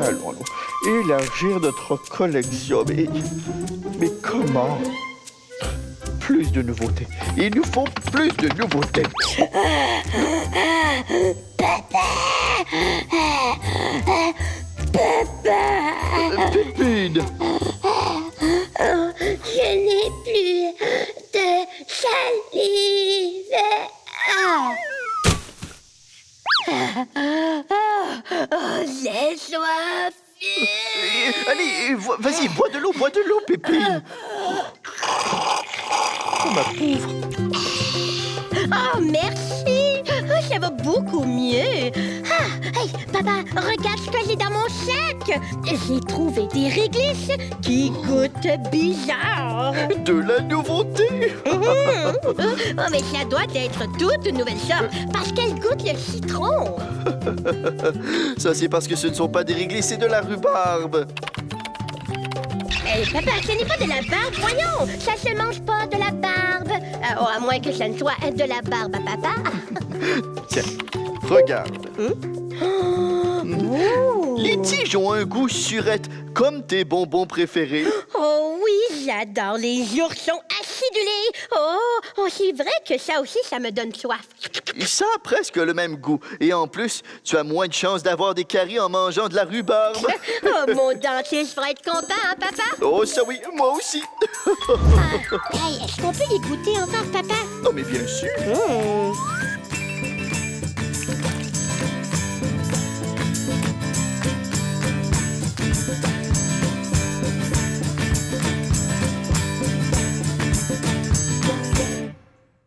Allons. Élargir notre collection. Mais, mais comment Plus de nouveautés. Il nous faut plus de nouveautés. Pépine Je Oh, j'ai soif. Allez, vas-y, bois de l'eau, bois de l'eau, Pépine. Oh, ma pauvre. Oh, merci. Oh, ça va beaucoup mieux. Hey, papa, regarde ce que j'ai dans mon sac. J'ai trouvé des réglisses qui goûtent bizarre. De la nouveauté. Oh, mais ça doit être toute une nouvelle sorte parce qu'elle goûte le citron. Ça, c'est parce que ce ne sont pas des réglés, c'est de la rhubarbe. Hey, papa, ce n'est pas de la barbe, voyons. Ça se mange pas de la barbe. Euh, oh, à moins que ça ne soit de la barbe à papa. Tiens, regarde. Ouh. Les tiges ont un goût surette, comme tes bonbons préférés. Oh oui, j'adore les oursons acidulés. Oh, oh c'est vrai que ça aussi, ça me donne soif. Ça a presque le même goût. Et en plus, tu as moins de chances d'avoir des caries en mangeant de la rhubarbe. Oh, mon dentiste va être content, hein, papa? Oh, ça oui, moi aussi. Ah, hey, est-ce qu'on peut les goûter encore, papa? Non, mais bien sûr. Hmm.